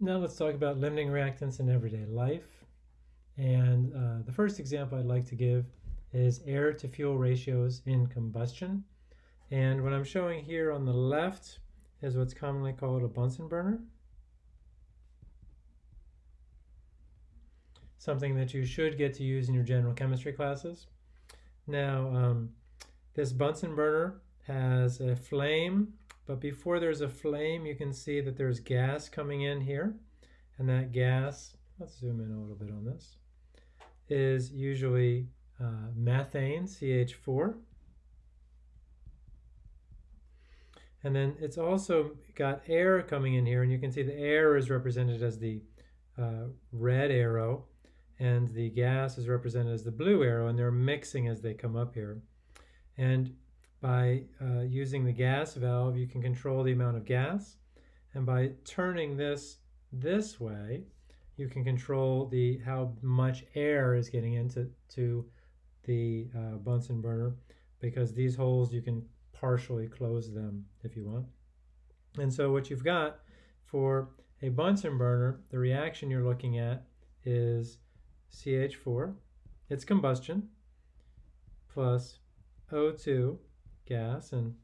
Now let's talk about limiting reactants in everyday life. And uh, the first example I'd like to give is air to fuel ratios in combustion. And what I'm showing here on the left is what's commonly called a Bunsen burner. Something that you should get to use in your general chemistry classes. Now, um, this Bunsen burner has a flame but before there's a flame, you can see that there's gas coming in here. And that gas, let's zoom in a little bit on this, is usually uh, methane, CH4. And then it's also got air coming in here, and you can see the air is represented as the uh, red arrow, and the gas is represented as the blue arrow, and they're mixing as they come up here. And by uh, using the gas valve, you can control the amount of gas. And by turning this this way, you can control the how much air is getting into to the uh, Bunsen burner because these holes you can partially close them if you want. And so what you've got for a Bunsen burner, the reaction you're looking at is CH4, it's combustion, plus O2 gas, and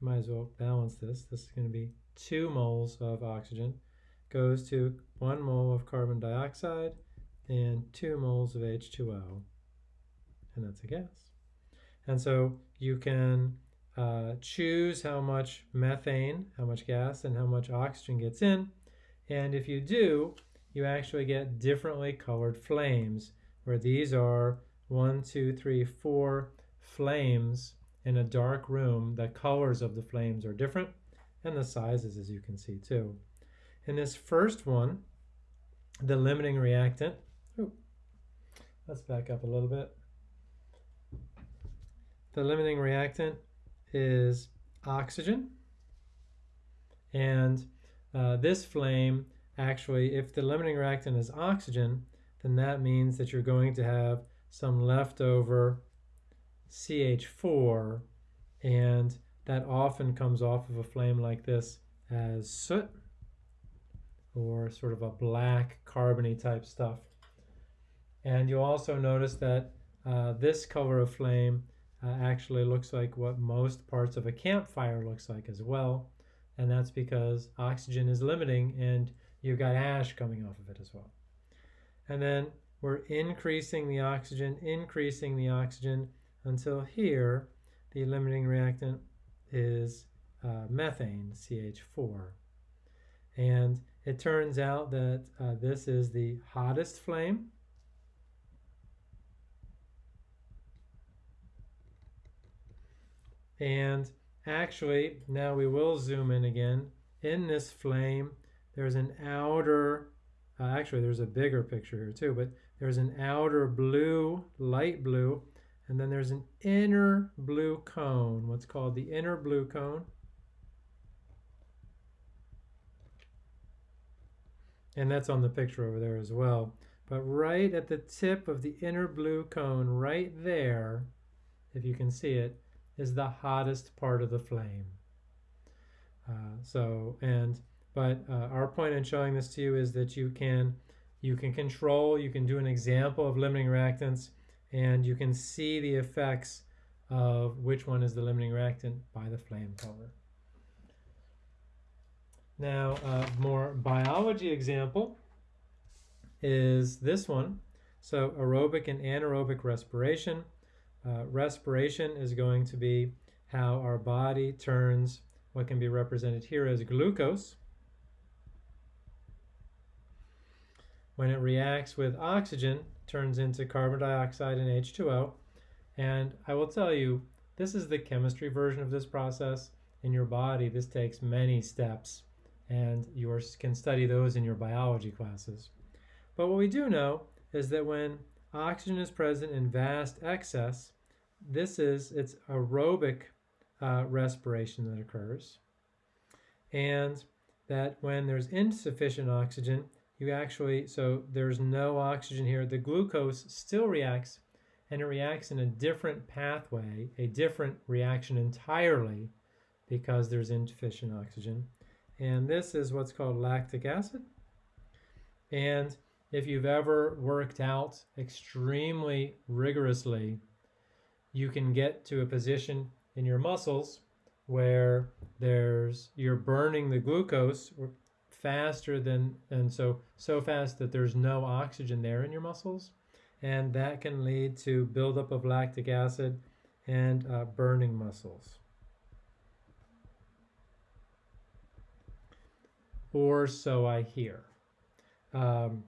might as well balance this. This is going to be 2 moles of oxygen goes to 1 mole of carbon dioxide and 2 moles of H2O, and that's a gas. And so you can uh, choose how much methane, how much gas, and how much oxygen gets in. And if you do, you actually get differently colored flames, where these are one, two, three, four flames in a dark room, the colors of the flames are different and the sizes as you can see too. In this first one, the limiting reactant, ooh, let's back up a little bit. The limiting reactant is oxygen. And uh, this flame, actually, if the limiting reactant is oxygen, then that means that you're going to have some leftover CH4 and that often comes off of a flame like this as soot or sort of a black carbony type stuff. And you'll also notice that uh, this color of flame uh, actually looks like what most parts of a campfire looks like as well. And that's because oxygen is limiting and you've got ash coming off of it as well. And then we're increasing the oxygen, increasing the oxygen, until here the limiting reactant is uh, methane, CH4. And it turns out that uh, this is the hottest flame. And actually, now we will zoom in again. In this flame, there's an outer, uh, actually there's a bigger picture here too, but there's an outer blue, light blue, and then there's an inner blue cone, what's called the inner blue cone. And that's on the picture over there as well. But right at the tip of the inner blue cone, right there, if you can see it, is the hottest part of the flame. Uh, so, and, but uh, our point in showing this to you is that you can, you can control, you can do an example of limiting reactants and you can see the effects of which one is the limiting reactant by the flame color. Now, a more biology example is this one. So aerobic and anaerobic respiration. Uh, respiration is going to be how our body turns what can be represented here as glucose. When it reacts with oxygen, turns into carbon dioxide and H2O. And I will tell you, this is the chemistry version of this process. In your body, this takes many steps, and you are, can study those in your biology classes. But what we do know is that when oxygen is present in vast excess, this is its aerobic uh, respiration that occurs. And that when there's insufficient oxygen, you actually, so there's no oxygen here. The glucose still reacts and it reacts in a different pathway, a different reaction entirely because there's insufficient oxygen. And this is what's called lactic acid. And if you've ever worked out extremely rigorously, you can get to a position in your muscles where there's you're burning the glucose faster than and so so fast that there's no oxygen there in your muscles. And that can lead to buildup of lactic acid and uh, burning muscles. Or so I hear. Um,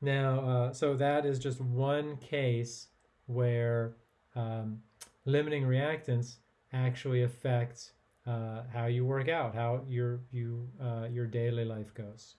now uh, so that is just one case where um, limiting reactants actually affect uh, how you work out, how your you uh, your daily life goes.